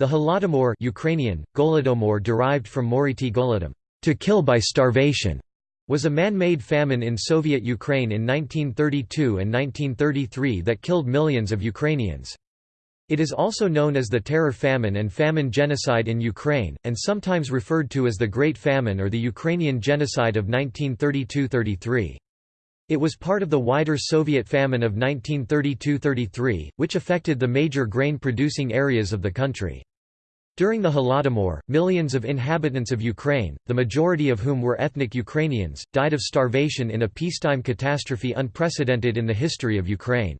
The Holodomor Ukrainian, Golodomor derived from moriti golodom, to kill by starvation, was a man-made famine in Soviet Ukraine in 1932 and 1933 that killed millions of Ukrainians. It is also known as the Terror Famine and Famine Genocide in Ukraine, and sometimes referred to as the Great Famine or the Ukrainian Genocide of 1932–33. It was part of the wider Soviet famine of 1932–33, which affected the major grain-producing areas of the country. During the Holodomor, millions of inhabitants of Ukraine, the majority of whom were ethnic Ukrainians, died of starvation in a peacetime catastrophe unprecedented in the history of Ukraine.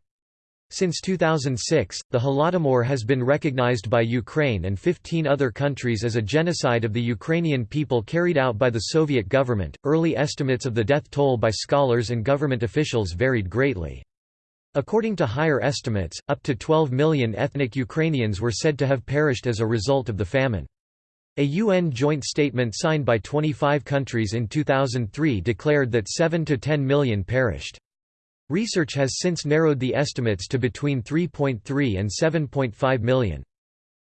Since 2006, the Holodomor has been recognized by Ukraine and 15 other countries as a genocide of the Ukrainian people carried out by the Soviet government. Early estimates of the death toll by scholars and government officials varied greatly. According to higher estimates, up to 12 million ethnic Ukrainians were said to have perished as a result of the famine. A UN joint statement signed by 25 countries in 2003 declared that 7 to 10 million perished. Research has since narrowed the estimates to between 3.3 and 7.5 million.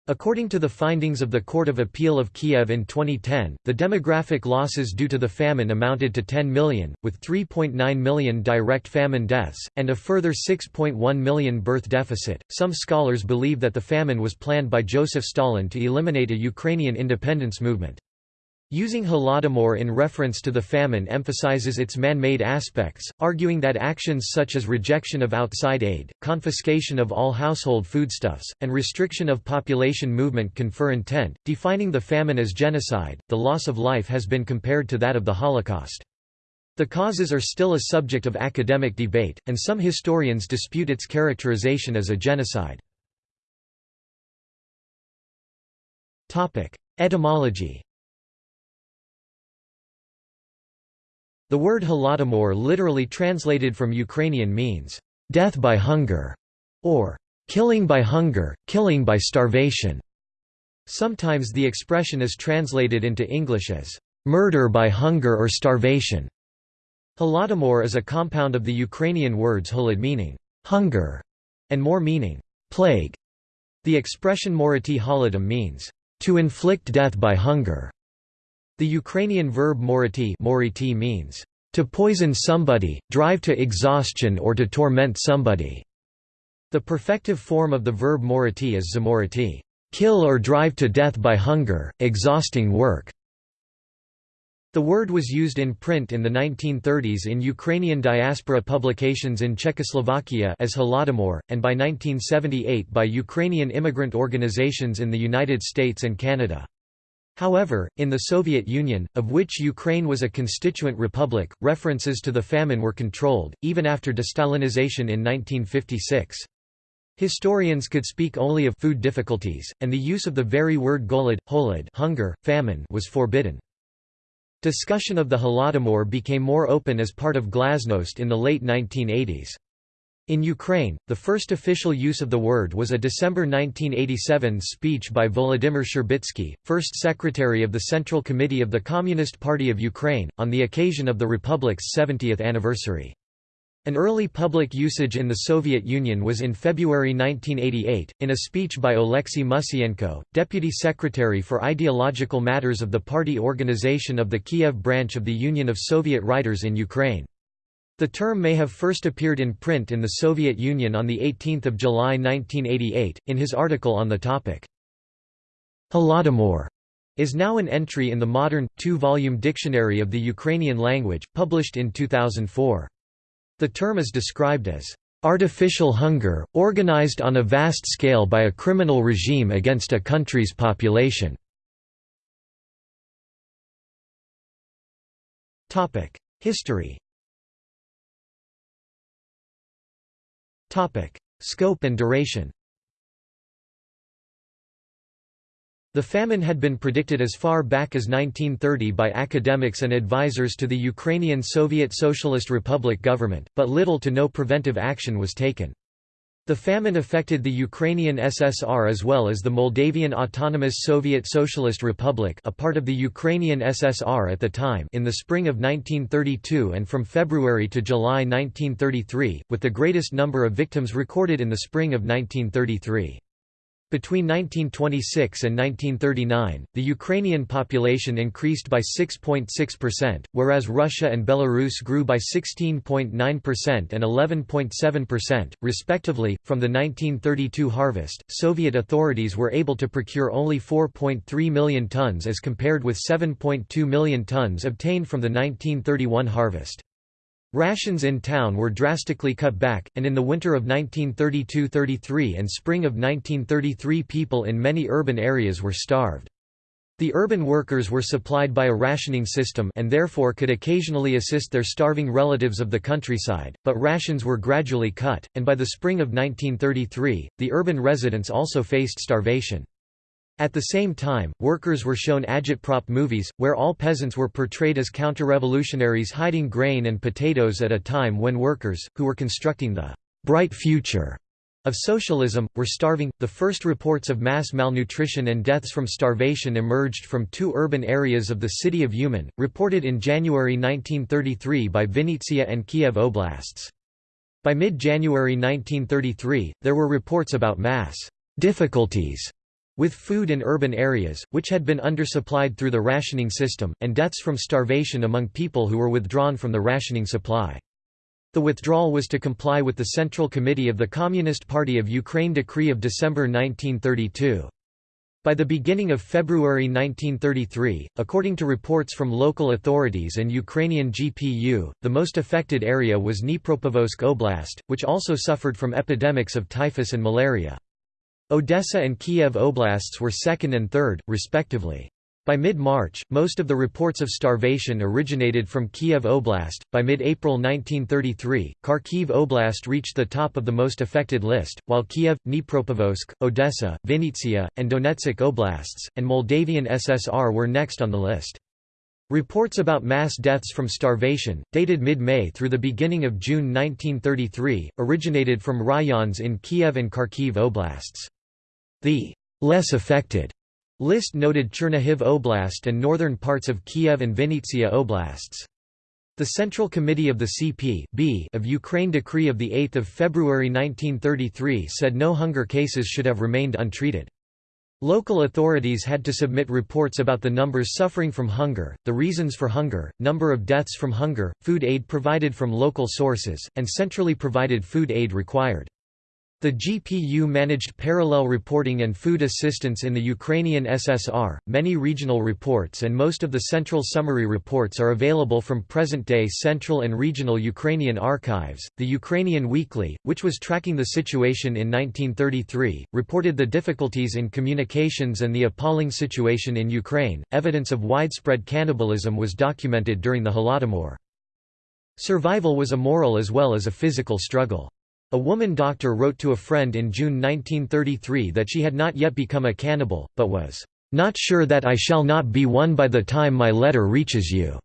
According to the findings of the Court of Appeal of Kiev in 2010, the demographic losses due to the famine amounted to 10 million, with 3.9 million direct famine deaths, and a further 6.1 million birth deficit. Some scholars believe that the famine was planned by Joseph Stalin to eliminate a Ukrainian independence movement. Using Holodomor in reference to the famine emphasizes its man-made aspects, arguing that actions such as rejection of outside aid, confiscation of all household foodstuffs, and restriction of population movement confer intent, defining the famine as genocide. The loss of life has been compared to that of the Holocaust. The causes are still a subject of academic debate, and some historians dispute its characterization as a genocide. Etymology The word holodomor literally translated from Ukrainian means, "...death by hunger", or "...killing by hunger, killing by starvation". Sometimes the expression is translated into English as, "...murder by hunger or starvation". Holodomor is a compound of the Ukrainian words holod meaning, "...hunger", and mor meaning, "...plague". The expression moriti holodom means, "...to inflict death by hunger". The Ukrainian verb moriti, moriti means, to poison somebody, drive to exhaustion or to torment somebody. The perfective form of the verb moriti is zamoriti, kill or drive to death by hunger, exhausting work. The word was used in print in the 1930s in Ukrainian diaspora publications in Czechoslovakia as Holodomor, and by 1978 by Ukrainian immigrant organizations in the United States and Canada. However, in the Soviet Union, of which Ukraine was a constituent republic, references to the famine were controlled, even after destalinization in 1956. Historians could speak only of food difficulties, and the use of the very word golod, holod hunger, famine was forbidden. Discussion of the Holodomor became more open as part of glasnost in the late 1980s. In Ukraine, the first official use of the word was a December 1987 speech by Volodymyr Shcherbitsky, first secretary of the Central Committee of the Communist Party of Ukraine, on the occasion of the republic's 70th anniversary. An early public usage in the Soviet Union was in February 1988, in a speech by Oleksiy Musyenko, deputy secretary for ideological matters of the party organization of the Kiev branch of the Union of Soviet Writers in Ukraine. The term may have first appeared in print in the Soviet Union on 18 July 1988, in his article on the topic. Holodomor is now an entry in the modern, two-volume Dictionary of the Ukrainian language, published in 2004. The term is described as artificial hunger, organized on a vast scale by a criminal regime against a country's population. History Scope and duration The famine had been predicted as far back as 1930 by academics and advisors to the Ukrainian Soviet Socialist Republic government, but little to no preventive action was taken. The famine affected the Ukrainian SSR as well as the Moldavian Autonomous Soviet Socialist Republic a part of the Ukrainian SSR at the time in the spring of 1932 and from February to July 1933, with the greatest number of victims recorded in the spring of 1933. Between 1926 and 1939, the Ukrainian population increased by 6.6%, whereas Russia and Belarus grew by 16.9% and 11.7%, respectively. From the 1932 harvest, Soviet authorities were able to procure only 4.3 million tons as compared with 7.2 million tons obtained from the 1931 harvest. Rations in town were drastically cut back, and in the winter of 1932–33 and spring of 1933 people in many urban areas were starved. The urban workers were supplied by a rationing system and therefore could occasionally assist their starving relatives of the countryside, but rations were gradually cut, and by the spring of 1933, the urban residents also faced starvation. At the same time, workers were shown agitprop movies, where all peasants were portrayed as counter-revolutionaries hiding grain and potatoes at a time when workers, who were constructing the «bright future» of socialism, were starving. The first reports of mass malnutrition and deaths from starvation emerged from two urban areas of the city of Uman, reported in January 1933 by Vinnytsia and Kiev oblasts. By mid-January 1933, there were reports about mass difficulties with food in urban areas, which had been undersupplied through the rationing system, and deaths from starvation among people who were withdrawn from the rationing supply. The withdrawal was to comply with the Central Committee of the Communist Party of Ukraine decree of December 1932. By the beginning of February 1933, according to reports from local authorities and Ukrainian GPU, the most affected area was Dnipropetrovsk Oblast, which also suffered from epidemics of typhus and malaria. Odessa and Kiev oblasts were second and third, respectively. By mid-March, most of the reports of starvation originated from Kiev Oblast. By mid-April 1933, Kharkiv Oblast reached the top of the most affected list, while Kiev, Dnipropetrovsk, Odessa, Vinnytsia, and Donetsk Oblasts, and Moldavian SSR were next on the list. Reports about mass deaths from starvation, dated mid-May through the beginning of June 1933, originated from rayons in Kiev and Kharkiv Oblasts. The less affected list noted Chernihiv Oblast and northern parts of Kiev and Vinnytsia Oblasts. The Central Committee of the CP of Ukraine decree of 8 February 1933 said no hunger cases should have remained untreated. Local authorities had to submit reports about the numbers suffering from hunger, the reasons for hunger, number of deaths from hunger, food aid provided from local sources, and centrally provided food aid required. The GPU managed parallel reporting and food assistance in the Ukrainian SSR. Many regional reports and most of the central summary reports are available from present day central and regional Ukrainian archives. The Ukrainian Weekly, which was tracking the situation in 1933, reported the difficulties in communications and the appalling situation in Ukraine. Evidence of widespread cannibalism was documented during the Holodomor. Survival was a moral as well as a physical struggle. A woman doctor wrote to a friend in June 1933 that she had not yet become a cannibal, but was, "...not sure that I shall not be one by the time my letter reaches you."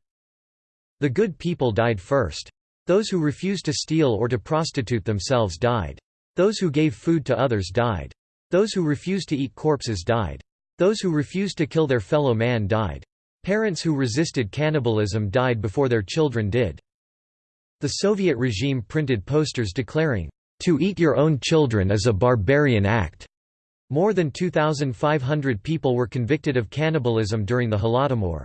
The good people died first. Those who refused to steal or to prostitute themselves died. Those who gave food to others died. Those who refused to eat corpses died. Those who refused to kill their fellow man died. Parents who resisted cannibalism died before their children did. The Soviet regime printed posters declaring, "...to eat your own children is a barbarian act." More than 2,500 people were convicted of cannibalism during the Holodomor.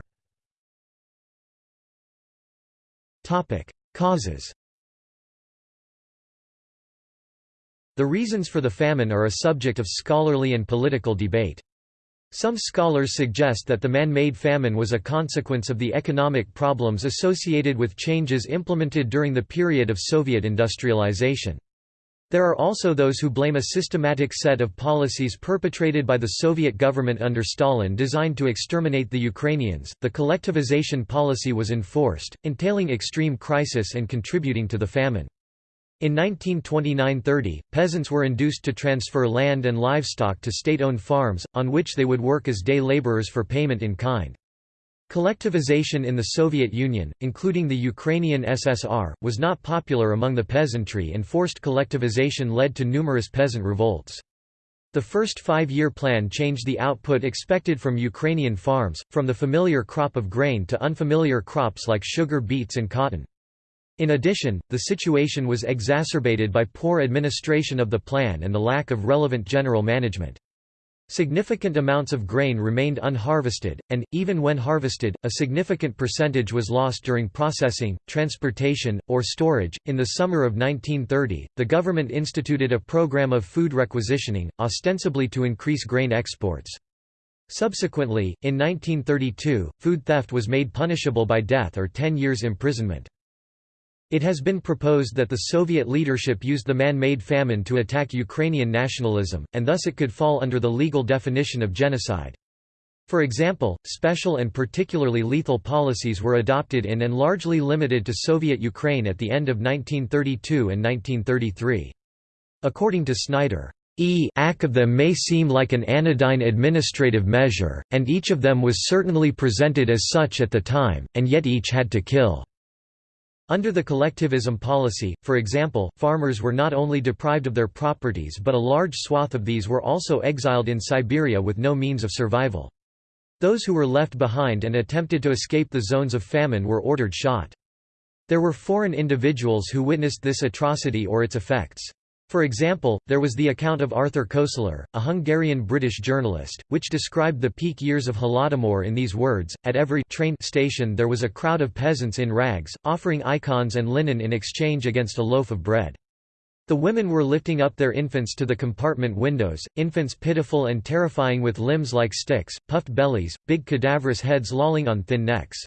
Causes The reasons for the famine are a subject of scholarly and political debate. Some scholars suggest that the man-made famine was a consequence of the economic problems associated with changes implemented during the period of Soviet industrialization. There are also those who blame a systematic set of policies perpetrated by the Soviet government under Stalin designed to exterminate the Ukrainians. The collectivization policy was enforced, entailing extreme crisis and contributing to the famine. In 1929–30, peasants were induced to transfer land and livestock to state-owned farms, on which they would work as day laborers for payment in kind. Collectivization in the Soviet Union, including the Ukrainian SSR, was not popular among the peasantry and forced collectivization led to numerous peasant revolts. The first five-year plan changed the output expected from Ukrainian farms, from the familiar crop of grain to unfamiliar crops like sugar beets and cotton. In addition, the situation was exacerbated by poor administration of the plan and the lack of relevant general management. Significant amounts of grain remained unharvested, and, even when harvested, a significant percentage was lost during processing, transportation, or storage. In the summer of 1930, the government instituted a program of food requisitioning, ostensibly to increase grain exports. Subsequently, in 1932, food theft was made punishable by death or 10 years imprisonment. It has been proposed that the Soviet leadership used the man-made famine to attack Ukrainian nationalism, and thus it could fall under the legal definition of genocide. For example, special and particularly lethal policies were adopted in and largely limited to Soviet Ukraine at the end of 1932 and 1933. According to Snyder, e each of them may seem like an anodyne administrative measure, and each of them was certainly presented as such at the time, and yet each had to kill. Under the collectivism policy, for example, farmers were not only deprived of their properties but a large swath of these were also exiled in Siberia with no means of survival. Those who were left behind and attempted to escape the zones of famine were ordered shot. There were foreign individuals who witnessed this atrocity or its effects. For example, there was the account of Arthur Koestler, a Hungarian-British journalist, which described the peak years of Holodomor in these words, at every train station there was a crowd of peasants in rags, offering icons and linen in exchange against a loaf of bread. The women were lifting up their infants to the compartment windows, infants pitiful and terrifying with limbs like sticks, puffed bellies, big cadaverous heads lolling on thin necks.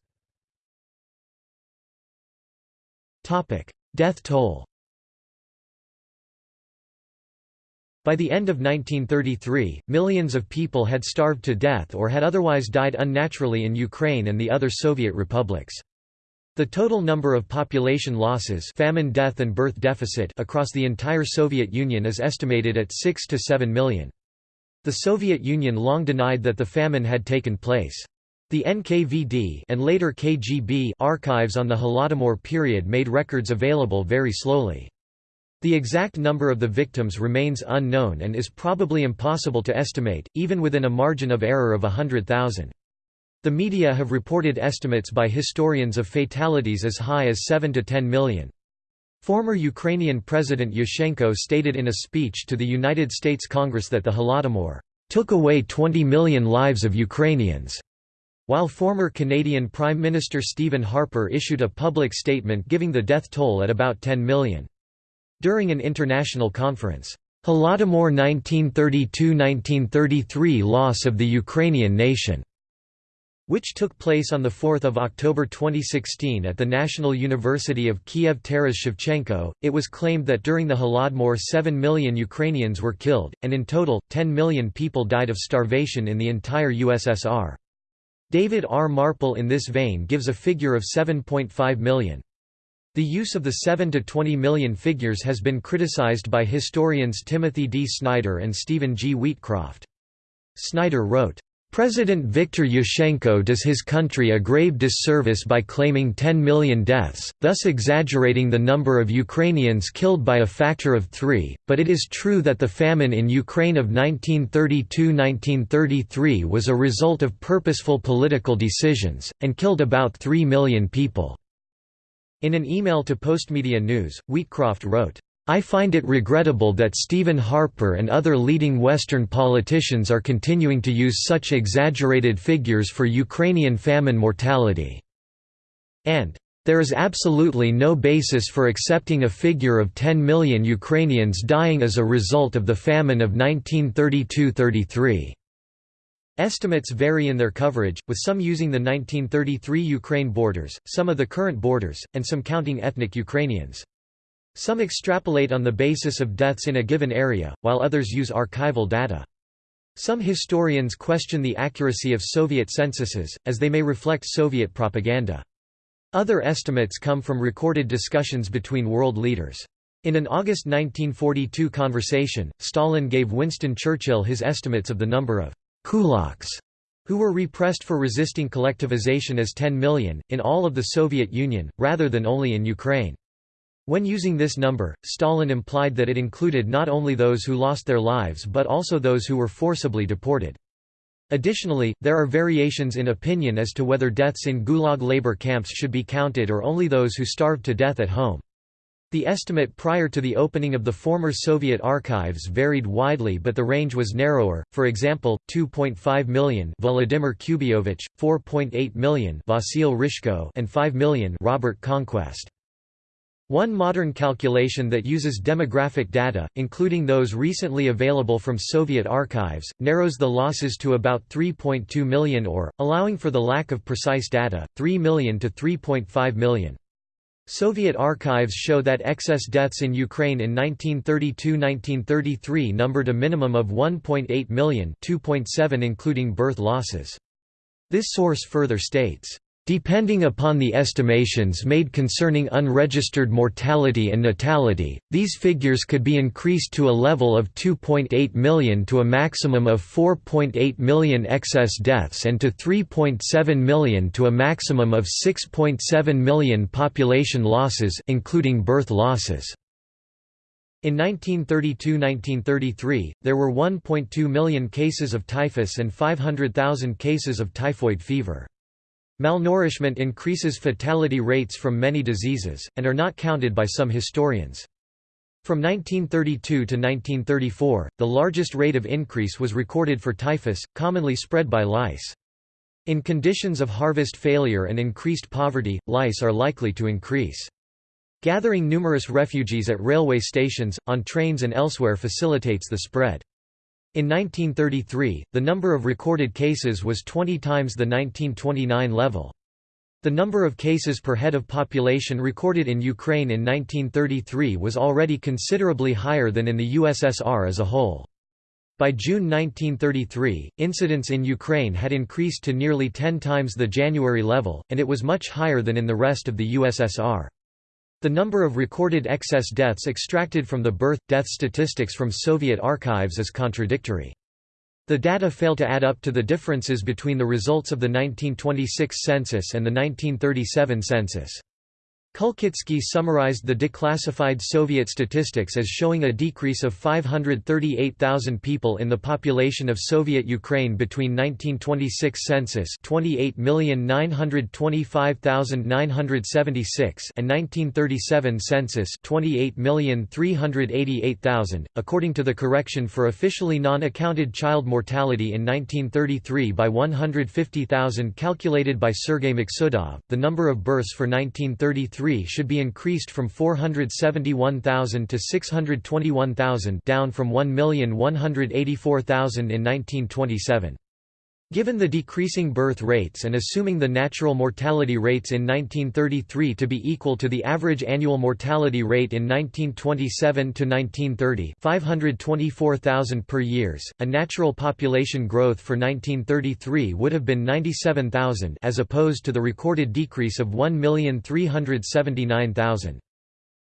Death toll By the end of 1933, millions of people had starved to death or had otherwise died unnaturally in Ukraine and the other Soviet republics. The total number of population losses famine death and birth deficit across the entire Soviet Union is estimated at 6 to 7 million. The Soviet Union long denied that the famine had taken place. The NKVD and later KGB archives on the Holodomor period made records available very slowly. The exact number of the victims remains unknown and is probably impossible to estimate, even within a margin of error of 100,000. The media have reported estimates by historians of fatalities as high as 7 to 10 million. Former Ukrainian President Yushchenko stated in a speech to the United States Congress that the Holodomor took away 20 million lives of Ukrainians, while former Canadian Prime Minister Stephen Harper issued a public statement giving the death toll at about 10 million. During an international conference, Holodomor 1932–1933 Loss of the Ukrainian Nation, which took place on 4 October 2016 at the National University of Kiev Taras Shevchenko, it was claimed that during the Holodomor 7 million Ukrainians were killed, and in total, 10 million people died of starvation in the entire USSR. David R. Marple in this vein gives a figure of 7.5 million. The use of the 7 to 20 million figures has been criticized by historians Timothy D. Snyder and Stephen G. Wheatcroft. Snyder wrote, President Viktor Yushchenko does his country a grave disservice by claiming 10 million deaths, thus exaggerating the number of Ukrainians killed by a factor of three, but it is true that the famine in Ukraine of 1932–1933 was a result of purposeful political decisions, and killed about 3 million people. In an email to Postmedia News, Wheatcroft wrote, I find it regrettable that Stephen Harper and other leading Western politicians are continuing to use such exaggerated figures for Ukrainian famine mortality. And, there is absolutely no basis for accepting a figure of 10 million Ukrainians dying as a result of the famine of 1932–33. Estimates vary in their coverage, with some using the 1933 Ukraine borders, some of the current borders, and some counting ethnic Ukrainians. Some extrapolate on the basis of deaths in a given area, while others use archival data. Some historians question the accuracy of Soviet censuses, as they may reflect Soviet propaganda. Other estimates come from recorded discussions between world leaders. In an August 1942 conversation, Stalin gave Winston Churchill his estimates of the number of kulaks, who were repressed for resisting collectivization as 10 million, in all of the Soviet Union, rather than only in Ukraine. When using this number, Stalin implied that it included not only those who lost their lives but also those who were forcibly deported. Additionally, there are variations in opinion as to whether deaths in Gulag labor camps should be counted or only those who starved to death at home. The estimate prior to the opening of the former Soviet archives varied widely but the range was narrower, for example, 2.5 million Vladimir Kubyovich, 4.8 million Vasil Rishko and 5 million Robert Conquest. One modern calculation that uses demographic data, including those recently available from Soviet archives, narrows the losses to about 3.2 million or, allowing for the lack of precise data, 3 million to 3.5 million. Soviet archives show that excess deaths in Ukraine in 1932–1933 numbered a minimum of 1.8 million 2.7 including birth losses. This source further states, Depending upon the estimations made concerning unregistered mortality and natality, these figures could be increased to a level of 2.8 million to a maximum of 4.8 million excess deaths and to 3.7 million to a maximum of 6.7 million population losses including birth losses. In 1932–1933, there were 1.2 million cases of typhus and 500,000 cases of typhoid fever. Malnourishment increases fatality rates from many diseases, and are not counted by some historians. From 1932 to 1934, the largest rate of increase was recorded for typhus, commonly spread by lice. In conditions of harvest failure and increased poverty, lice are likely to increase. Gathering numerous refugees at railway stations, on trains and elsewhere facilitates the spread. In 1933, the number of recorded cases was 20 times the 1929 level. The number of cases per head of population recorded in Ukraine in 1933 was already considerably higher than in the USSR as a whole. By June 1933, incidence in Ukraine had increased to nearly 10 times the January level, and it was much higher than in the rest of the USSR. The number of recorded excess deaths extracted from the birth-death statistics from Soviet archives is contradictory. The data fail to add up to the differences between the results of the 1926 census and the 1937 census. Kulkitsky summarized the declassified Soviet statistics as showing a decrease of 538,000 people in the population of Soviet Ukraine between 1926 census 28,925,976 and 1937 census 28,388,000, according to the correction for officially non-accounted child mortality in 1933 by 150,000 calculated by Sergei Maksudov. The number of births for 1933 should be increased from 471,000 to 621,000 down from 1,184,000 in 1927. Given the decreasing birth rates and assuming the natural mortality rates in 1933 to be equal to the average annual mortality rate in 1927 to 1930, 524,000 per years, a natural population growth for 1933 would have been 97,000 as opposed to the recorded decrease of 1,379,000.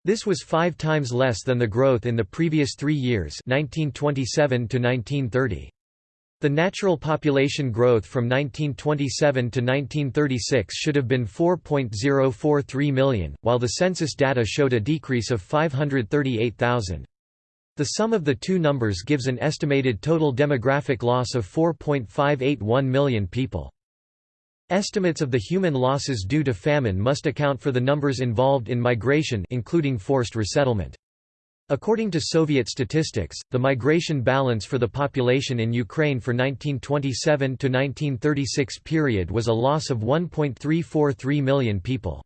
This was 5 times less than the growth in the previous 3 years, 1927 to 1930. The natural population growth from 1927 to 1936 should have been 4.043 million, while the census data showed a decrease of 538,000. The sum of the two numbers gives an estimated total demographic loss of 4.581 million people. Estimates of the human losses due to famine must account for the numbers involved in migration including forced resettlement. According to Soviet statistics, the migration balance for the population in Ukraine for 1927 to 1936 period was a loss of 1.343 million people.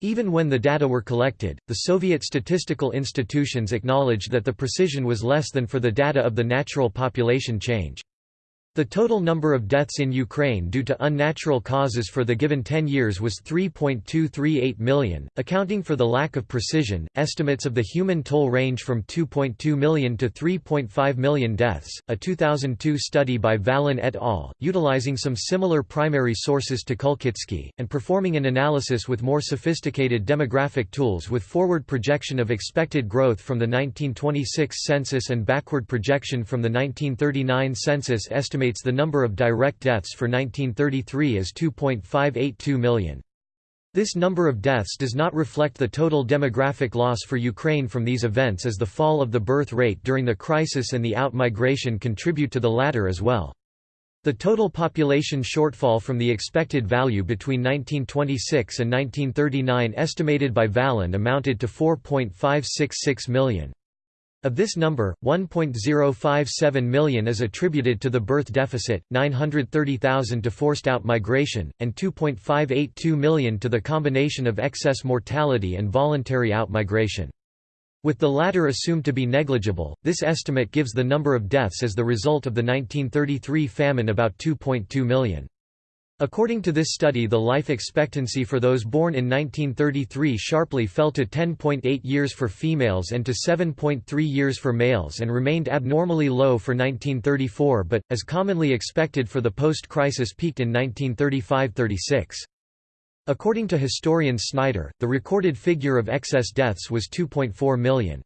Even when the data were collected, the Soviet statistical institutions acknowledged that the precision was less than for the data of the natural population change. The total number of deaths in Ukraine due to unnatural causes for the given 10 years was 3.238 million, accounting for the lack of precision. Estimates of the human toll range from 2.2 million to 3.5 million deaths. A 2002 study by Vallin et al., utilizing some similar primary sources to Kulkitsky, and performing an analysis with more sophisticated demographic tools with forward projection of expected growth from the 1926 census and backward projection from the 1939 census estimated estimates the number of direct deaths for 1933 as 2.582 million. This number of deaths does not reflect the total demographic loss for Ukraine from these events as the fall of the birth rate during the crisis and the out-migration contribute to the latter as well. The total population shortfall from the expected value between 1926 and 1939 estimated by Vallin amounted to 4.566 million. Of this number, 1.057 million is attributed to the birth deficit, 930,000 to forced out migration, and 2.582 million to the combination of excess mortality and voluntary out-migration. With the latter assumed to be negligible, this estimate gives the number of deaths as the result of the 1933 famine about 2.2 million. According to this study the life expectancy for those born in 1933 sharply fell to 10.8 years for females and to 7.3 years for males and remained abnormally low for 1934 but, as commonly expected for the post-crisis peaked in 1935–36. According to historian Snyder, the recorded figure of excess deaths was 2.4 million.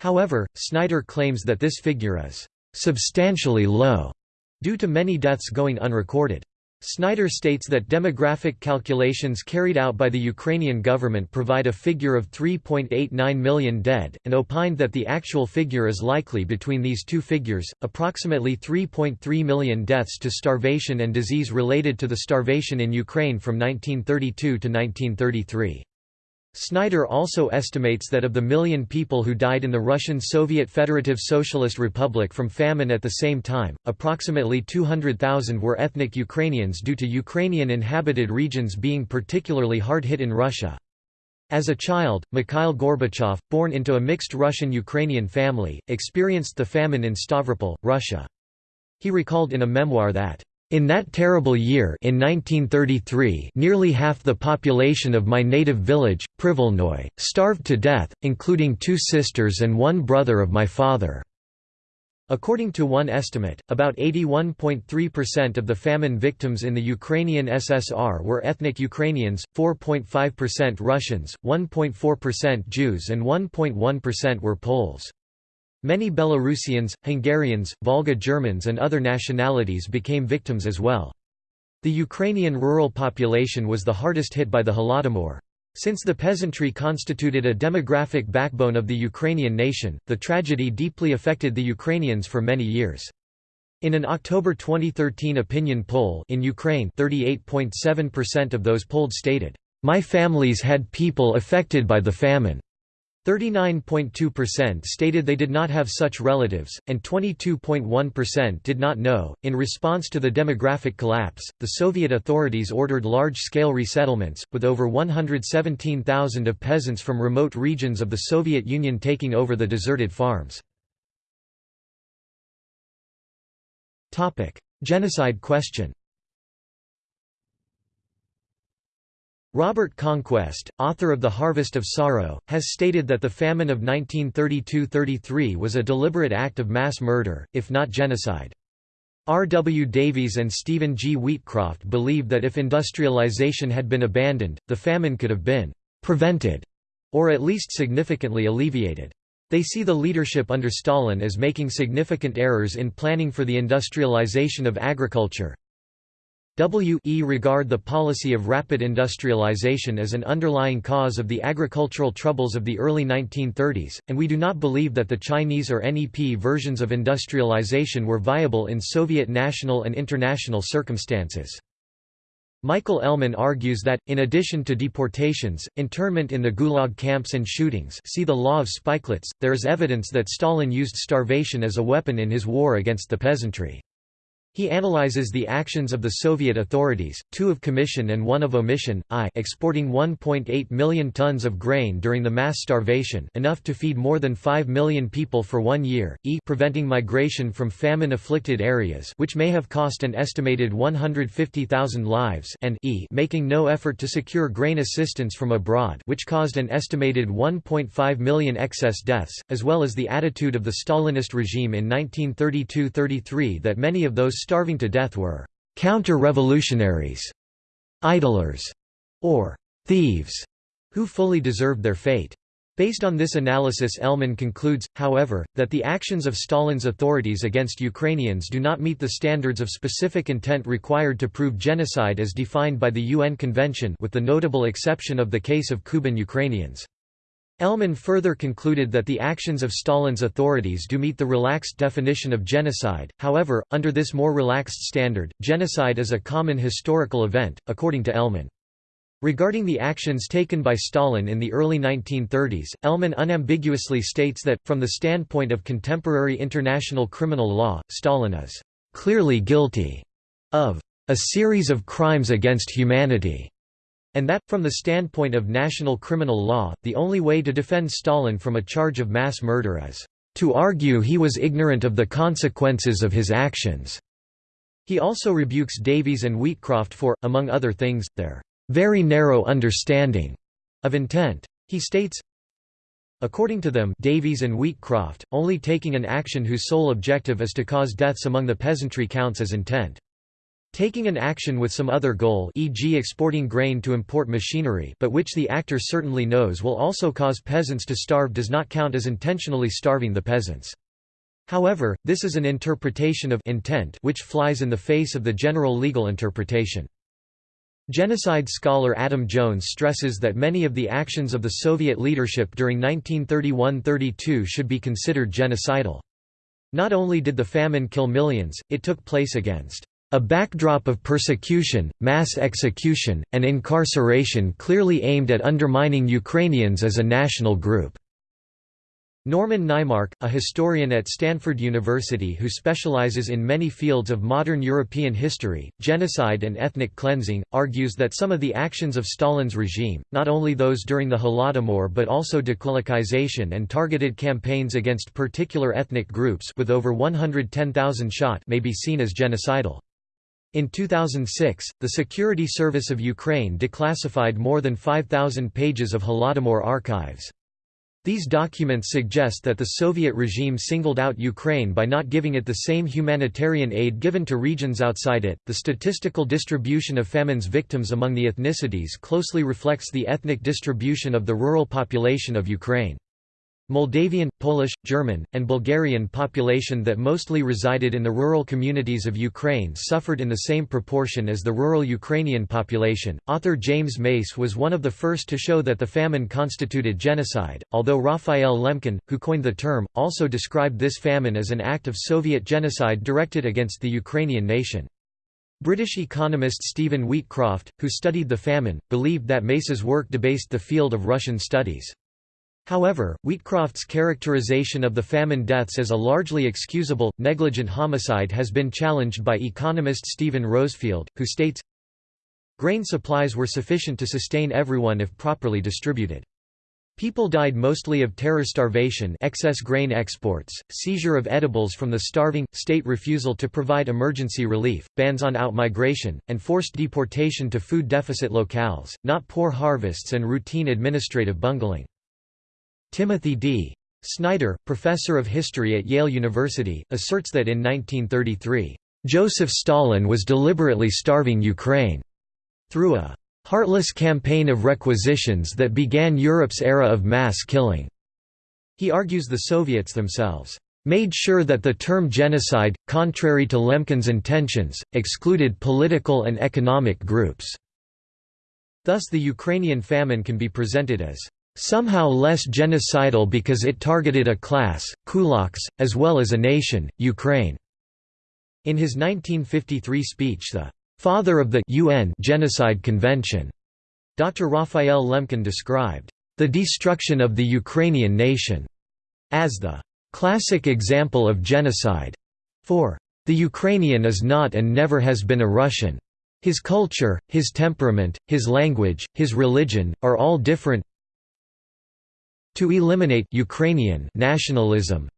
However, Snyder claims that this figure is substantially low due to many deaths going unrecorded. Snyder states that demographic calculations carried out by the Ukrainian government provide a figure of 3.89 million dead, and opined that the actual figure is likely between these two figures, approximately 3.3 million deaths to starvation and disease related to the starvation in Ukraine from 1932 to 1933. Snyder also estimates that of the million people who died in the Russian Soviet Federative Socialist Republic from famine at the same time, approximately 200,000 were ethnic Ukrainians due to Ukrainian inhabited regions being particularly hard hit in Russia. As a child, Mikhail Gorbachev, born into a mixed Russian-Ukrainian family, experienced the famine in Stavropol, Russia. He recalled in a memoir that in that terrible year in 1933 nearly half the population of my native village, Privolnoy, starved to death, including two sisters and one brother of my father. According to one estimate, about 81.3% of the famine victims in the Ukrainian SSR were ethnic Ukrainians, 4.5% Russians, 1.4% Jews and 1.1% were Poles. Many Belarusians, Hungarians, Volga Germans and other nationalities became victims as well. The Ukrainian rural population was the hardest hit by the Holodomor. Since the peasantry constituted a demographic backbone of the Ukrainian nation, the tragedy deeply affected the Ukrainians for many years. In an October 2013 opinion poll in Ukraine 38.7% of those polled stated, "...my families had people affected by the famine." 39.2% stated they did not have such relatives, and 22.1% did not know. In response to the demographic collapse, the Soviet authorities ordered large scale resettlements, with over 117,000 of peasants from remote regions of the Soviet Union taking over the deserted farms. Genocide question Robert Conquest, author of The Harvest of Sorrow, has stated that the famine of 1932–33 was a deliberate act of mass murder, if not genocide. R. W. Davies and Stephen G. Wheatcroft believe that if industrialization had been abandoned, the famine could have been «prevented» or at least significantly alleviated. They see the leadership under Stalin as making significant errors in planning for the industrialization of agriculture, W e regard the policy of rapid industrialization as an underlying cause of the agricultural troubles of the early 1930s, and we do not believe that the Chinese or NEP versions of industrialization were viable in Soviet national and international circumstances. Michael Ellman argues that, in addition to deportations, internment in the Gulag camps and shootings see the Law of Spikelets, there is evidence that Stalin used starvation as a weapon in his war against the peasantry. He analyzes the actions of the Soviet authorities, two of commission and one of omission, i exporting 1.8 million tons of grain during the mass starvation enough to feed more than 5 million people for one year, e preventing migration from famine-afflicted areas which may have cost an estimated 150,000 lives and e making no effort to secure grain assistance from abroad which caused an estimated 1.5 million excess deaths, as well as the attitude of the Stalinist regime in 1932–33 that many of those starving to death were counter-revolutionaries, idlers, or thieves, who fully deserved their fate. Based on this analysis Ellman concludes, however, that the actions of Stalin's authorities against Ukrainians do not meet the standards of specific intent required to prove genocide as defined by the UN Convention with the notable exception of the case of Kuban Ukrainians. Ellman further concluded that the actions of Stalin's authorities do meet the relaxed definition of genocide, however, under this more relaxed standard, genocide is a common historical event, according to Ellman. Regarding the actions taken by Stalin in the early 1930s, Ellman unambiguously states that, from the standpoint of contemporary international criminal law, Stalin is "...clearly guilty," of "...a series of crimes against humanity." And that, from the standpoint of national criminal law, the only way to defend Stalin from a charge of mass murder is to argue he was ignorant of the consequences of his actions. He also rebukes Davies and Wheatcroft for, among other things, their very narrow understanding of intent. He states, According to them Davies and Wheatcroft, only taking an action whose sole objective is to cause deaths among the peasantry counts as intent. Taking an action with some other goal e.g. exporting grain to import machinery but which the actor certainly knows will also cause peasants to starve does not count as intentionally starving the peasants. However, this is an interpretation of intent which flies in the face of the general legal interpretation. Genocide scholar Adam Jones stresses that many of the actions of the Soviet leadership during 1931–32 should be considered genocidal. Not only did the famine kill millions, it took place against a backdrop of persecution, mass execution, and incarceration clearly aimed at undermining Ukrainians as a national group. Norman Naimark, a historian at Stanford University who specializes in many fields of modern European history, genocide and ethnic cleansing, argues that some of the actions of Stalin's regime, not only those during the Holodomor but also dekulakization and targeted campaigns against particular ethnic groups with over 110,000 shot may be seen as genocidal. In 2006, the Security Service of Ukraine declassified more than 5,000 pages of Holodomor archives. These documents suggest that the Soviet regime singled out Ukraine by not giving it the same humanitarian aid given to regions outside it. The statistical distribution of famine's victims among the ethnicities closely reflects the ethnic distribution of the rural population of Ukraine. Moldavian, Polish, German, and Bulgarian population that mostly resided in the rural communities of Ukraine suffered in the same proportion as the rural Ukrainian population. Author James Mace was one of the first to show that the famine constituted genocide, although Raphael Lemkin, who coined the term, also described this famine as an act of Soviet genocide directed against the Ukrainian nation. British economist Stephen Wheatcroft, who studied the famine, believed that Mace's work debased the field of Russian studies. However, Wheatcroft's characterization of the famine deaths as a largely excusable, negligent homicide has been challenged by economist Steven Rosefielde, who states, Grain supplies were sufficient to sustain everyone if properly distributed. People died mostly of terror starvation excess grain exports, seizure of edibles from the starving, state refusal to provide emergency relief, bans on outmigration, and forced deportation to food deficit locales, not poor harvests and routine administrative bungling. Timothy D. Snyder, professor of history at Yale University, asserts that in 1933, Joseph Stalin was deliberately starving Ukraine through a heartless campaign of requisitions that began Europe's era of mass killing. He argues the Soviets themselves made sure that the term genocide, contrary to Lemkin's intentions, excluded political and economic groups. Thus the Ukrainian famine can be presented as somehow less genocidal because it targeted a class, kulaks, as well as a nation, Ukraine. In his 1953 speech the father of the UN Genocide Convention, Dr. Raphael Lemkin described the destruction of the Ukrainian nation as the classic example of genocide. For the Ukrainian is not and never has been a Russian. His culture, his temperament, his language, his religion, are all different to eliminate Ukrainian nationalism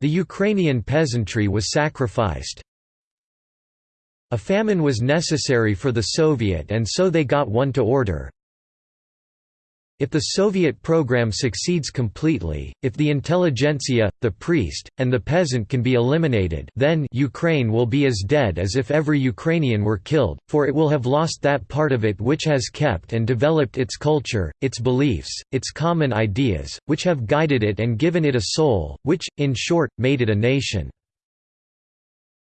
The Ukrainian peasantry was sacrificed. A famine was necessary for the Soviet and so they got one to order, if the Soviet program succeeds completely, if the intelligentsia, the priest, and the peasant can be eliminated then Ukraine will be as dead as if every Ukrainian were killed, for it will have lost that part of it which has kept and developed its culture, its beliefs, its common ideas, which have guided it and given it a soul, which, in short, made it a nation.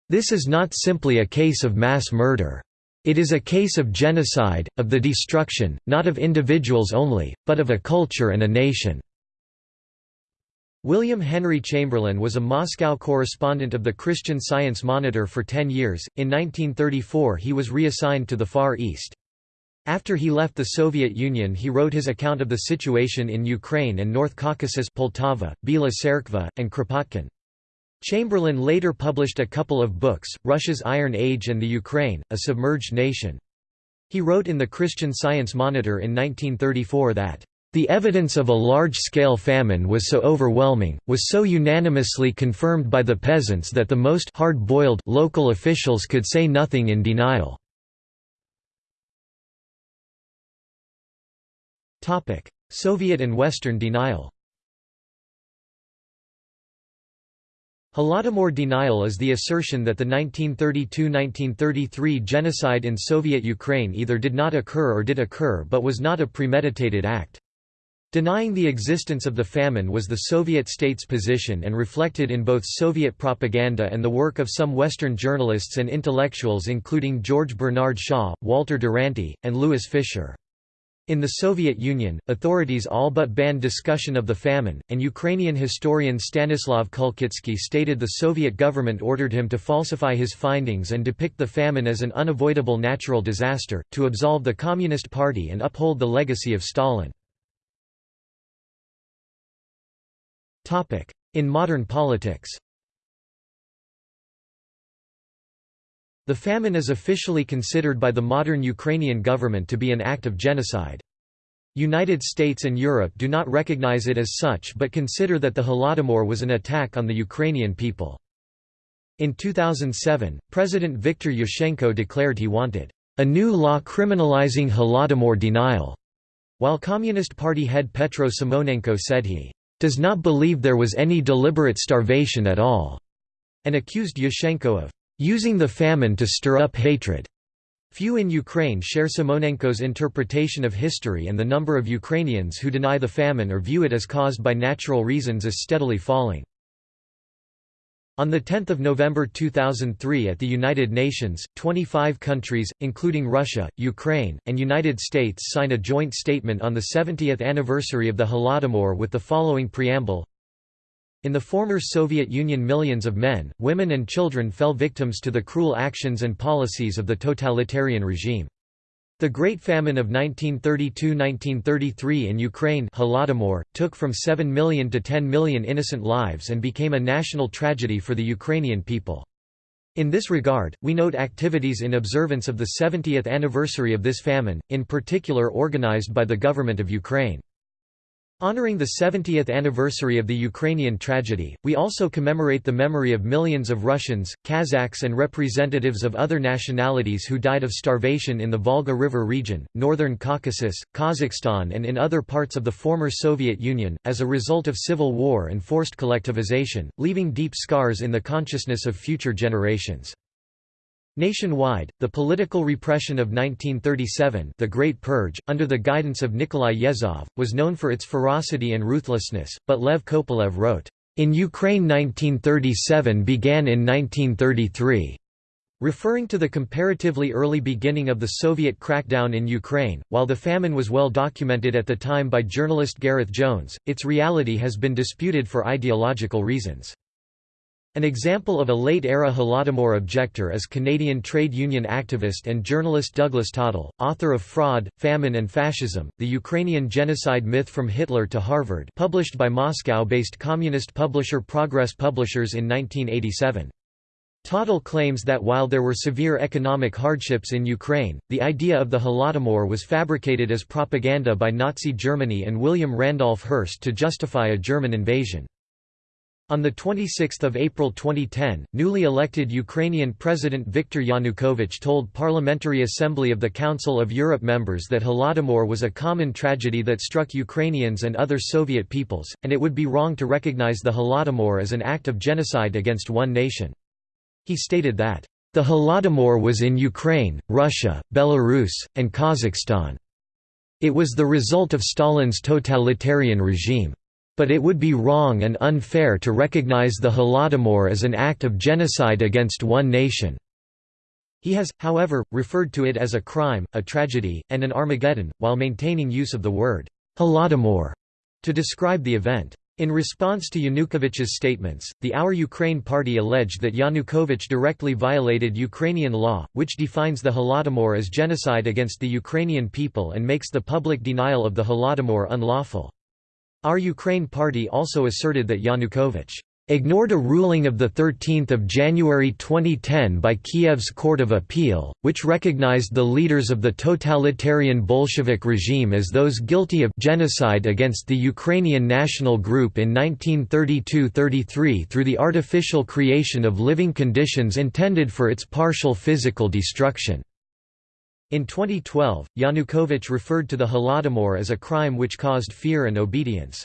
This is not simply a case of mass murder. It is a case of genocide, of the destruction, not of individuals only, but of a culture and a nation." William Henry Chamberlin was a Moscow correspondent of the Christian Science Monitor for ten years. In 1934 he was reassigned to the Far East. After he left the Soviet Union he wrote his account of the situation in Ukraine and North Caucasus Poltava, Bila Tserkva, and Kropotkin. Chamberlin later published a couple of books, Russia's Iron Age and the Ukraine, a Submerged Nation. He wrote in the Christian Science Monitor in 1934 that, "...the evidence of a large-scale famine was so overwhelming, was so unanimously confirmed by the peasants that the most hard-boiled local officials could say nothing in denial." Soviet and Western denial Holodomor denial is the assertion that the 1932–1933 genocide in Soviet Ukraine either did not occur or did occur but was not a premeditated act. Denying the existence of the famine was the Soviet state's position and reflected in both Soviet propaganda and the work of some Western journalists and intellectuals including George Bernard Shaw, Walter Duranty, and Louis Fischer. In the Soviet Union, authorities all but banned discussion of the famine, and Ukrainian historian Stanislav Kulkitsky stated the Soviet government ordered him to falsify his findings and depict the famine as an unavoidable natural disaster, to absolve the Communist Party and uphold the legacy of Stalin. In modern politics The famine is officially considered by the modern Ukrainian government to be an act of genocide. United States and Europe do not recognize it as such but consider that the Holodomor was an attack on the Ukrainian people. In 2007, President Viktor Yushchenko declared he wanted a new law criminalizing Holodomor denial, while Communist Party head Petro Symonenko said he does not believe there was any deliberate starvation at all, and accused Yushchenko of using the famine to stir up hatred. Few in Ukraine share Symonenko's interpretation of history and the number of Ukrainians who deny the famine or view it as caused by natural reasons is steadily falling. On 10 November 2003 at the United Nations, 25 countries, including Russia, Ukraine, and United States signed a joint statement on the 70th anniversary of the Holodomor with the following preamble in the former Soviet Union millions of men, women and children fell victims to the cruel actions and policies of the totalitarian regime. The Great Famine of 1932–1933 in Ukraine Holodomor, took from 7 million to 10 million innocent lives and became a national tragedy for the Ukrainian people. In this regard, we note activities in observance of the 70th anniversary of this famine, in particular organized by the government of Ukraine. Honoring the 70th anniversary of the Ukrainian tragedy, we also commemorate the memory of millions of Russians, Kazakhs and representatives of other nationalities who died of starvation in the Volga River region, northern Caucasus, Kazakhstan and in other parts of the former Soviet Union, as a result of civil war and forced collectivization, leaving deep scars in the consciousness of future generations. Nationwide, the political repression of 1937 the Great Purge, under the guidance of Nikolai Yezhov, was known for its ferocity and ruthlessness, but Lev Kopelev wrote, "...in Ukraine 1937 began in 1933." Referring to the comparatively early beginning of the Soviet crackdown in Ukraine, while the famine was well documented at the time by journalist Gareth Jones, its reality has been disputed for ideological reasons. An example of a late-era Holodomor objector is Canadian trade union activist and journalist Douglas Tottle, author of Fraud, Famine and Fascism, The Ukrainian Genocide Myth from Hitler to Harvard published by Moscow-based communist publisher Progress Publishers in 1987. Tottle claims that while there were severe economic hardships in Ukraine, the idea of the Holodomor was fabricated as propaganda by Nazi Germany and William Randolph Hearst to justify a German invasion. On 26 April 2010, newly elected Ukrainian President Viktor Yanukovych told Parliamentary Assembly of the Council of Europe members that Holodomor was a common tragedy that struck Ukrainians and other Soviet peoples, and it would be wrong to recognize the Holodomor as an act of genocide against one nation. He stated that, "...the Holodomor was in Ukraine, Russia, Belarus, and Kazakhstan. It was the result of Stalin's totalitarian regime." But it would be wrong and unfair to recognize the Holodomor as an act of genocide against one nation. He has, however, referred to it as a crime, a tragedy, and an Armageddon, while maintaining use of the word Holodomor to describe the event. In response to Yanukovych's statements, the Our Ukraine party alleged that Yanukovych directly violated Ukrainian law, which defines the Holodomor as genocide against the Ukrainian people and makes the public denial of the Holodomor unlawful. Our Ukraine party also asserted that Yanukovych ignored a ruling of 13 January 2010 by Kiev's Court of Appeal, which recognized the leaders of the totalitarian Bolshevik regime as those guilty of genocide against the Ukrainian national group in 1932–33 through the artificial creation of living conditions intended for its partial physical destruction. In 2012, Yanukovych referred to the Holodomor as a crime which caused fear and obedience.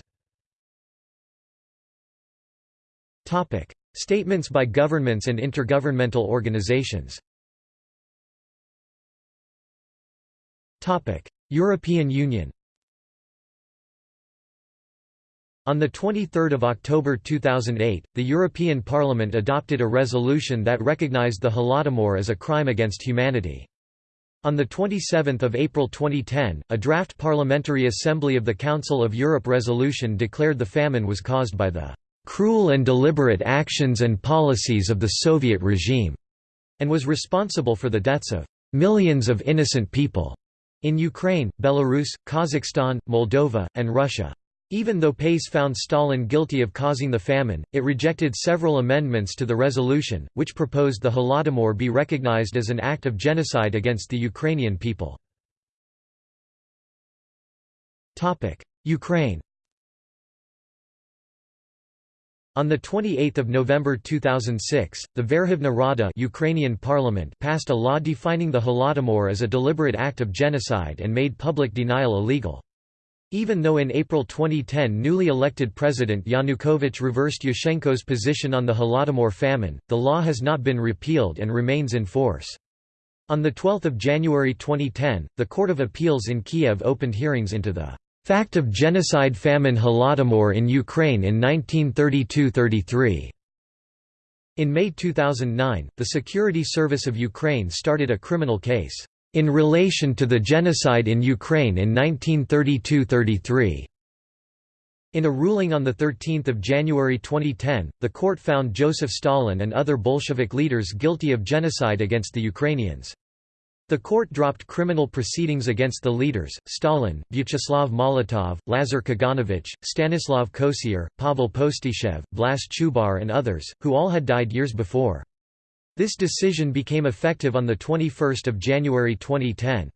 Statements by governments and intergovernmental organizations. Topic: European Union. On 23 October 2008, the European Parliament adopted a resolution that recognized the Holodomor as a crime against humanity. On 27 April 2010, a draft Parliamentary Assembly of the Council of Europe resolution declared the famine was caused by the cruel and deliberate actions and policies of the Soviet regime, and was responsible for the deaths of millions of innocent people in Ukraine, Belarus, Kazakhstan, Moldova, and Russia. Even though PACE found Stalin guilty of causing the famine, it rejected several amendments to the resolution, which proposed the Holodomor be recognized as an act of genocide against the Ukrainian people. Ukraine On 28 November 2006, the Verkhovna Rada Ukrainian parliament passed a law defining the Holodomor as a deliberate act of genocide and made public denial illegal. Even though in April 2010 newly elected President Yanukovych reversed Yushchenko's position on the Holodomor famine, the law has not been repealed and remains in force. On 12 January 2010, the Court of Appeals in Kiev opened hearings into the Fact of genocide famine Holodomor in Ukraine in 1932–33. In May 2009, the Security Service of Ukraine started a criminal case, "...in relation to the genocide in Ukraine in 1932–33." In a ruling on 13 January 2010, the court found Joseph Stalin and other Bolshevik leaders guilty of genocide against the Ukrainians. The court dropped criminal proceedings against the leaders, Stalin, Vyacheslav Molotov, Lazar Kaganovich, Stanislav Kosior, Pavel Postyshev, Vlas Chubar and others, who all had died years before. This decision became effective on 21 January 2010.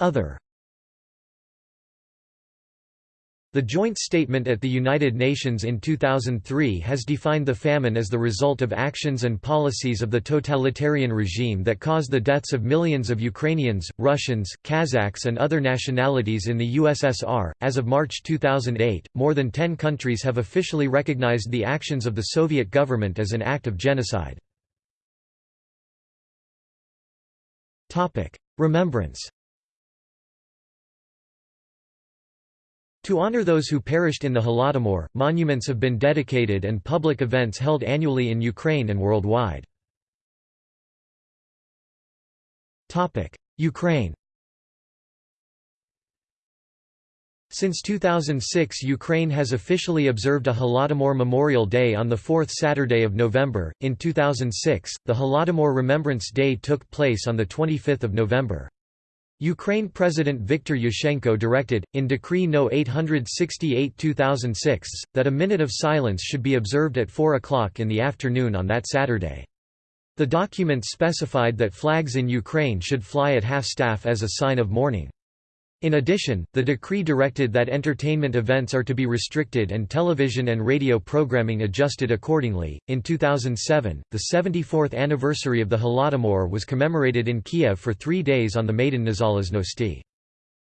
Other The joint statement at the United Nations in 2003 has defined the famine as the result of actions and policies of the totalitarian regime that caused the deaths of millions of Ukrainians, Russians, Kazakhs, and other nationalities in the USSR. As of March 2008, more than 10 countries have officially recognized the actions of the Soviet government as an act of genocide. Remembrance To honor those who perished in the Holodomor, monuments have been dedicated and public events held annually in Ukraine and worldwide. Ukraine Since 2006 Ukraine has officially observed a Holodomor Memorial Day on the fourth Saturday of November. In 2006, the Holodomor Remembrance Day took place on 25 November. Ukraine President Viktor Yushchenko directed, in Decree No. 868-2006, that a minute of silence should be observed at 4 o'clock in the afternoon on that Saturday. The document specified that flags in Ukraine should fly at half-staff as a sign of mourning. In addition, the decree directed that entertainment events are to be restricted and television and radio programming adjusted accordingly. In 2007, the 74th anniversary of the Holodomor was commemorated in Kiev for three days on the Maidan Nezalezhnosti.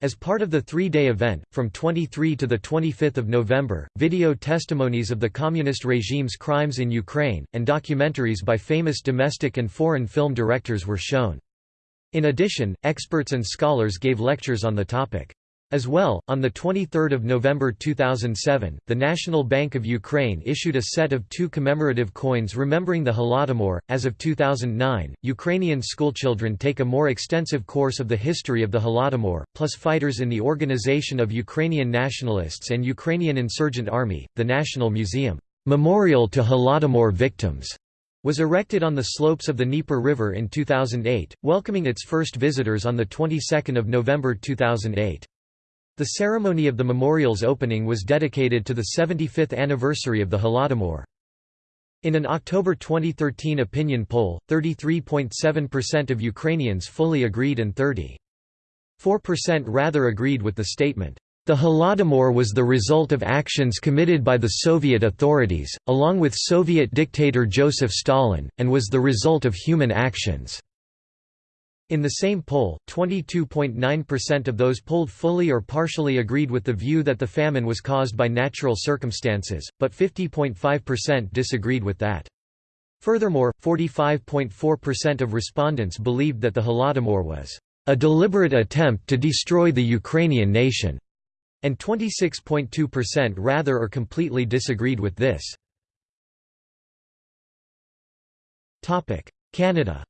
As part of the three-day event, from 23 to 25 November, video testimonies of the communist regime's crimes in Ukraine, and documentaries by famous domestic and foreign film directors were shown. In addition, experts and scholars gave lectures on the topic. As well, on 23 November 2007, the National Bank of Ukraine issued a set of two commemorative coins remembering the Holodomor. As of 2009, Ukrainian schoolchildren take a more extensive course of the history of the Holodomor, plus fighters in the Organization of Ukrainian Nationalists and Ukrainian Insurgent Army. The National Museum, Memorial to Holodomor Victims, was erected on the slopes of the Dnieper River in 2008, welcoming its first visitors on the 22nd of November 2008. The ceremony of the memorial's opening was dedicated to the 75th anniversary of the Holodomor. In an October 2013 opinion poll, 33.7% of Ukrainians fully agreed and 30.4% rather agreed with the statement. The Holodomor was the result of actions committed by the Soviet authorities, along with Soviet dictator Joseph Stalin, and was the result of human actions. In the same poll, 22.9% of those polled fully or partially agreed with the view that the famine was caused by natural circumstances, but 50.5% disagreed with that. Furthermore, 45.4% of respondents believed that the Holodomor was a deliberate attempt to destroy the Ukrainian nation, and 26.2% rather or completely disagreed with this. Canada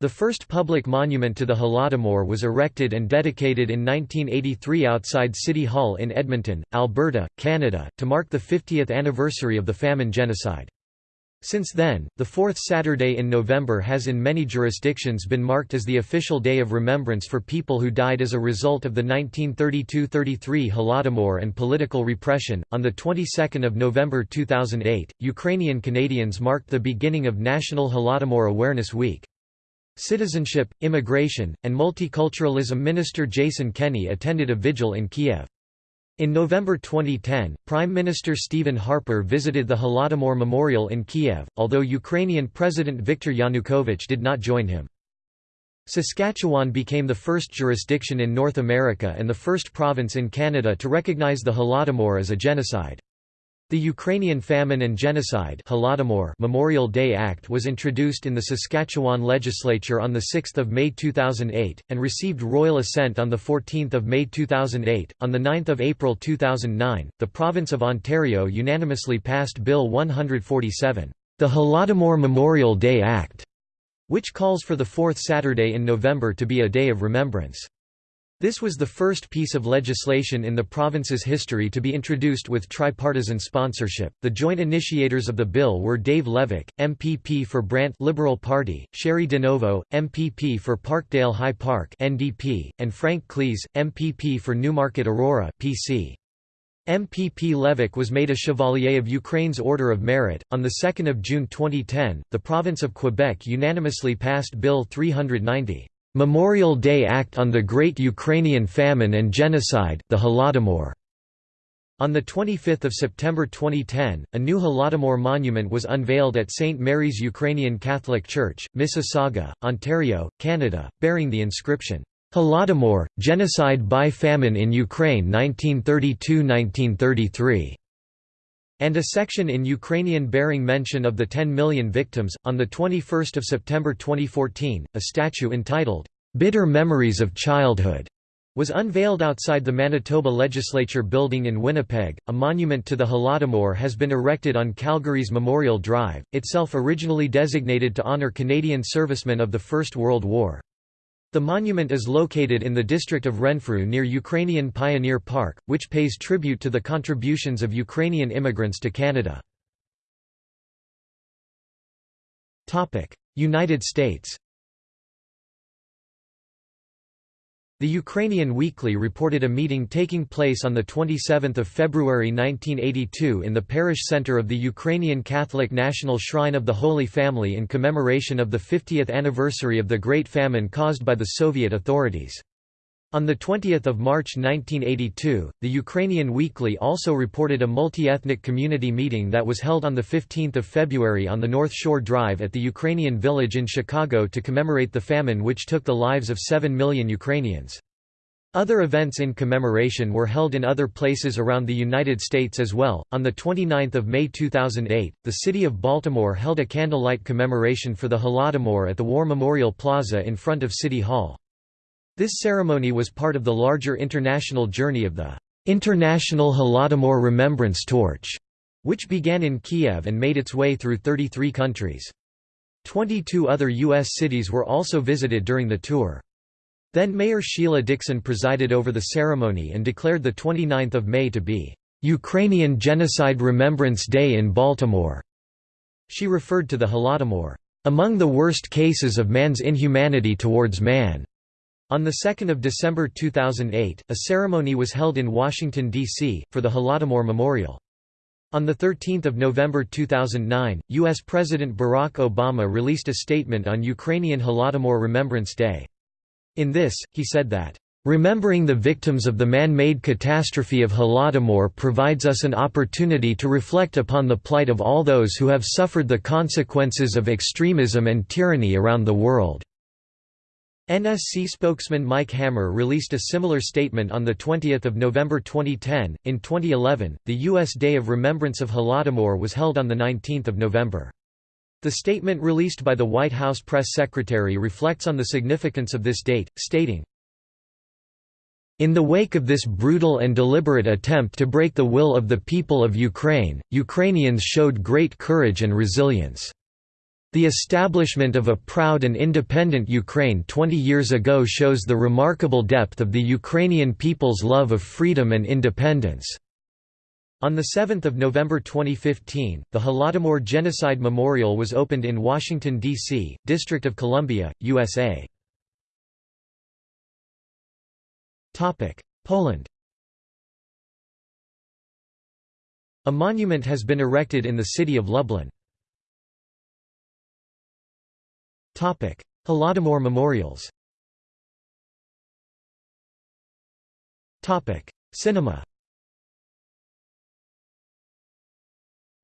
The first public monument to the Holodomor was erected and dedicated in 1983 outside City Hall in Edmonton, Alberta, Canada, to mark the 50th anniversary of the famine genocide. Since then, the fourth Saturday in November has in many jurisdictions been marked as the official day of remembrance for people who died as a result of the 1932–33 Holodomor and political repression. On the 22nd of November 2008, Ukrainian Canadians marked the beginning of National Holodomor Awareness Week. Citizenship, Immigration, and Multiculturalism Minister Jason Kenney attended a vigil in Kiev. In November 2010, Prime Minister Stephen Harper visited the Holodomor Memorial in Kiev, although Ukrainian President Viktor Yanukovych did not join him. Saskatchewan became the first jurisdiction in North America and the first province in Canada to recognize the Holodomor as a genocide. The Ukrainian Famine and Genocide Memorial Day Act was introduced in the Saskatchewan legislature on 6 May 2008, and received royal assent on 14 May 2008. On 9 April 2009, the province of Ontario unanimously passed Bill 147, the Holodomor Memorial Day Act, which calls for the fourth Saturday in November to be a day of remembrance. This was the first piece of legislation in the province's history to be introduced with tripartisan sponsorship. The joint initiators of the bill were Dave Levac, MPP for Brant Liberal Party, Cheri DiNovo, MPP for Parkdale High Park (NDP), and Frank Klees, MPP for Newmarket Aurora (PC). MPP Levac was made a Chevalier of Ukraine's Order of Merit. On 2 June 2010, the province of Quebec unanimously passed Bill 390. Memorial Day Act on the Great Ukrainian Famine and Genocide the Holodomor. On 25 September 2010, a new Holodomor monument was unveiled at St. Mary's Ukrainian Catholic Church, Mississauga, Ontario, Canada, bearing the inscription, Holodomor, Genocide by Famine in Ukraine 1932–1933 and a section in Ukrainian bearing mention of the 10 million victims. On the 21st of September 2014, a statue entitled Bitter Memories of Childhood was unveiled outside the Manitoba Legislature building in Winnipeg. A monument to the Holodomor has been erected on Calgary's Memorial Drive, itself originally designated to honor Canadian servicemen of the First World War. The monument is located in the district of Renfrew near Ukrainian Pioneer Park, which pays tribute to the contributions of Ukrainian immigrants to Canada. United States The Ukrainian Weekly reported a meeting taking place on 27 February 1982 in the parish center of the Ukrainian Catholic National Shrine of the Holy Family in commemoration of the 50th anniversary of the Great Famine caused by the Soviet authorities. On 20 March 1982, the Ukrainian Weekly also reported a multi-ethnic community meeting that was held on 15 February on the North Shore Drive at the Ukrainian Village in Chicago to commemorate the famine which took the lives of 7 million Ukrainians. Other events in commemoration were held in other places around the United States as well. On the 29th of May 2008, the city of Baltimore held a candlelight commemoration for the Holodomor at the War Memorial Plaza in front of City Hall. This ceremony was part of the larger international journey of the International Holodomor Remembrance Torch, which began in Kiev and made its way through 33 countries. 22 other U.S. cities were also visited during the tour. Then Mayor Sheila Dixon presided over the ceremony and declared the 29th of May to be Ukrainian Genocide Remembrance Day in Baltimore. She referred to the Holodomor, among the worst cases of man's inhumanity towards man. On 2 December 2008, a ceremony was held in Washington, D.C., for the Holodomor Memorial. On 13 November 2009, U.S. President Barack Obama released a statement on Ukrainian Holodomor Remembrance Day. In this, he said that, "...remembering the victims of the man-made catastrophe of Holodomor provides us an opportunity to reflect upon the plight of all those who have suffered the consequences of extremism and tyranny around the world." NSC spokesman Mike Hammer released a similar statement on 20 November 2010. In 2011, the U.S. Day of Remembrance of Holodomor was held on 19 November. The statement released by the White House press secretary reflects on the significance of this date, stating, in the wake of this brutal and deliberate attempt to break the will of the people of Ukraine, Ukrainians showed great courage and resilience. The establishment of a proud and independent Ukraine 20 years ago shows the remarkable depth of the Ukrainian people's love of freedom and independence. On 7 November 2015, the Holodomor Genocide Memorial was opened in Washington, D.C., District of Columbia, USA. Poland A monument has been erected in the city of Lublin. Holodomor memorials. Cinema.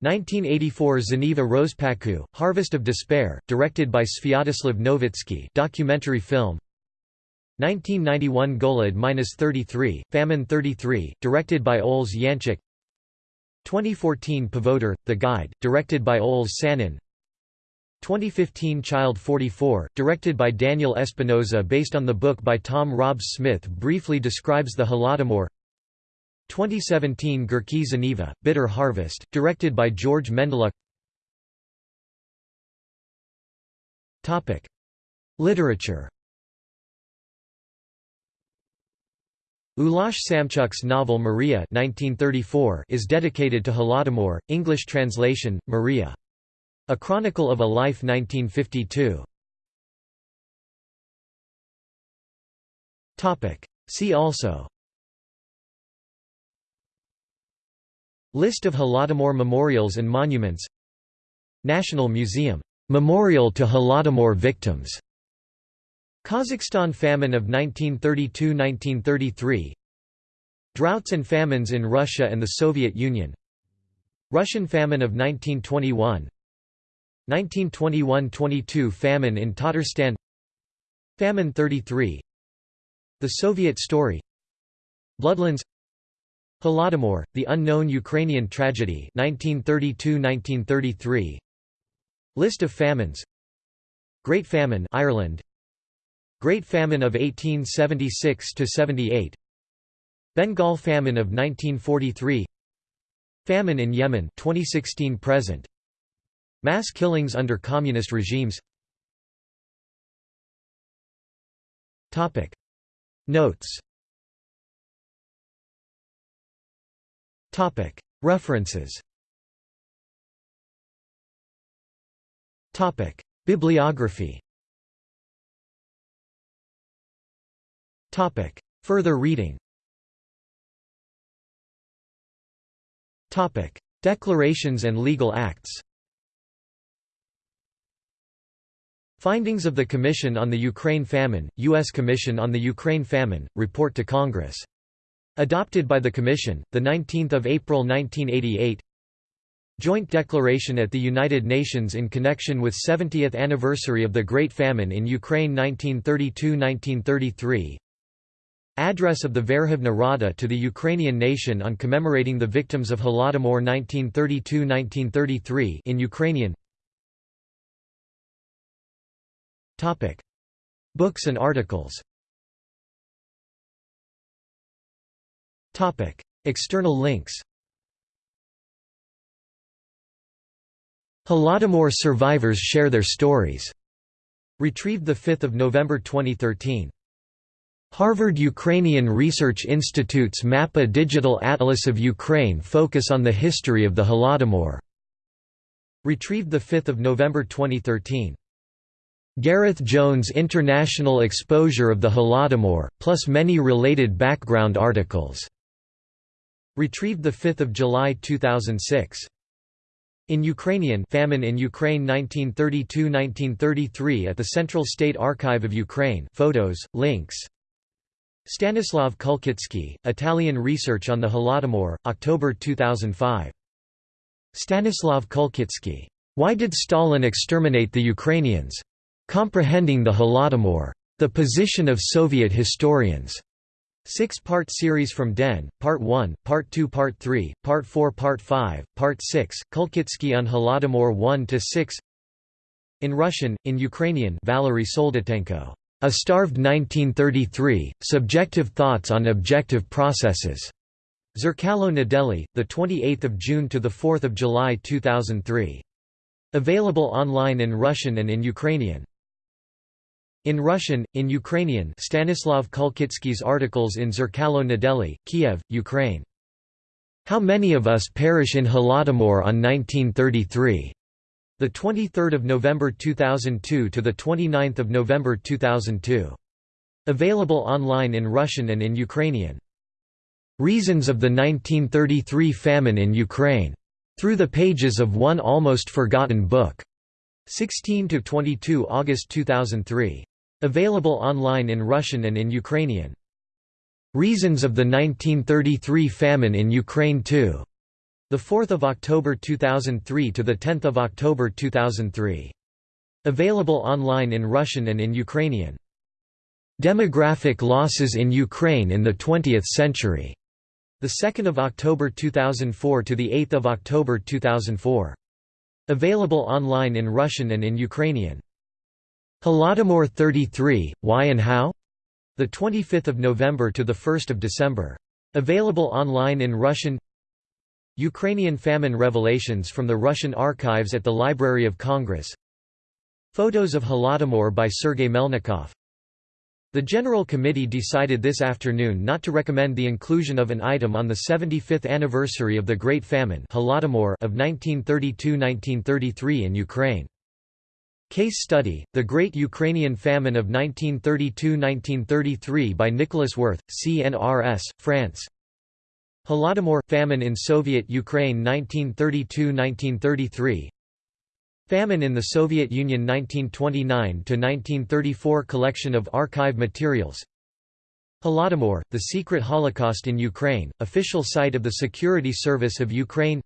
1984 Żniwa Rozpaku, Harvest of Despair, directed by Sviatoslav Novitsky documentary film. 1991 Golod-33, Famine 33, directed by Oles Yanchuk 2014 Povodyr, The Guide, directed by Oles Sanin 2015 Child 44, directed by Daniel Espinosa based on the book by Tom Rob Smith briefly describes the Holodomor. 2017 Górki Żniwa, Bitter Harvest, directed by George Mendeluk Literature. Ulas Samchuk's novel Maria 1934 is dedicated to Holodomor, English translation, Maria. A Chronicle of a Life 1952. See also List of Holodomor memorials and monuments National Museum. Memorial to Holodomor victims. Kazakhstan famine of 1932–1933 Droughts and famines in Russia and the Soviet Union Russian famine of 1921 1921–22 famine in Tatarstan. Famine 33 The Soviet story. Bloodlands. Holodomor, the unknown Ukrainian tragedy 1932–1933 List of famines. Great Famine Ireland. Great Famine of 1876–78 Bengal Famine of 1943 Famine in Yemen 2016 present Mass killings under communist regimes. Notes. References. Topic. Bibliography. Topic. Further reading. Topic. Declarations and legal acts Findings of the Commission on the Ukraine Famine, U.S. Commission on the Ukraine Famine, Report to Congress. Adopted by the Commission, 19 April 1988 Joint Declaration at the United Nations in connection with 70th anniversary of the Great Famine in Ukraine 1932–1933 Address of the Verkhovna Rada to the Ukrainian nation on commemorating the victims of Holodomor 1932–1933 in Ukrainian Books and articles External links Holodomor survivors share their stories. Retrieved 5 November 2013. Harvard Ukrainian Research Institute's MAPA Digital Atlas of Ukraine focus on the history of the Holodomor. Retrieved 5 November 2013. Gareth Jones International Exposure of the Holodomor, plus many related background articles. Retrieved 5 July 2006. In Ukrainian famine in Ukraine 1932–1933 at the Central State Archive of Ukraine photos, links Stanislav Kulkitsky, Italian Research on the Holodomor, October 2005. Stanislav Kulkitsky. Why did Stalin exterminate the Ukrainians? Comprehending the Holodomor. The Position of Soviet Historians. Six-part series from Den, Part 1, Part 2 Part 3, Part 4 Part 5, Part 6, Kulkitsky on Holodomor 1–6 In Russian, in Ukrainian Valery Soldatenko. A Starved 1933, Subjective Thoughts on Objective Processes. Zerkalo Nedeli, 28 June to 4 July 2003. Available online in Russian and in Ukrainian. In Russian, in Ukrainian Stanislav Kulkitsky's articles in Zerkalo Nedeli, Kiev, Ukraine. How many of us perish in Holodomor on 1933? The 23rd of November 2002 to the 29th of November 2002. Available online in Russian and in Ukrainian. Reasons of the 1933 famine in Ukraine. Through the pages of one almost forgotten book. 16 to 22 August 2003. Available online in Russian and in Ukrainian. Reasons of the 1933 famine in Ukraine 2. The 4th of October 2003 to the 10th of October 2003. Available online in Russian and in Ukrainian. Demographic losses in Ukraine in the 20th century. The 2nd of October 2004 to the 8th of October 2004. Available online in Russian and in Ukrainian. Holodomor 33, Why and How? The 25th of November to the 1st of December. Available online in Russian. Ukrainian famine revelations from the Russian archives at the Library of Congress. Photos of Holodomor by Sergei Melnikov. The General Committee decided this afternoon not to recommend the inclusion of an item on the 75th anniversary of the Great Famine of 1932–1933 in Ukraine. Case study, The Great Ukrainian Famine of 1932–1933 by Nicolas Werth, CNRS, France. Holodomor – Famine in Soviet Ukraine 1932–1933 Famine in the Soviet Union 1929–1934 Collection of archive materials. Holodomor – The Secret Holocaust in Ukraine, official site of the Security Service of Ukraine.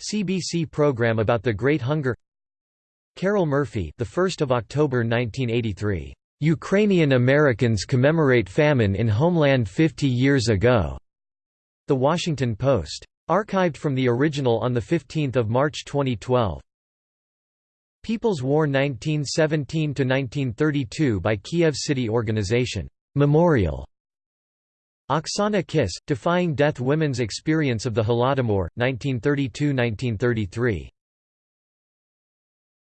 CBC program about the Great Hunger Carol Murphy, the 1st of October 1983. Ukrainian Americans commemorate famine in homeland 50 years ago. The Washington Post. Archived from the original on the 15th of March 2012. People's War 1917 to 1932 by Kiev City Organization. Memorial. Oksana Kiss, Defying Death Women's Experience of the Holodomor, 1932–1933.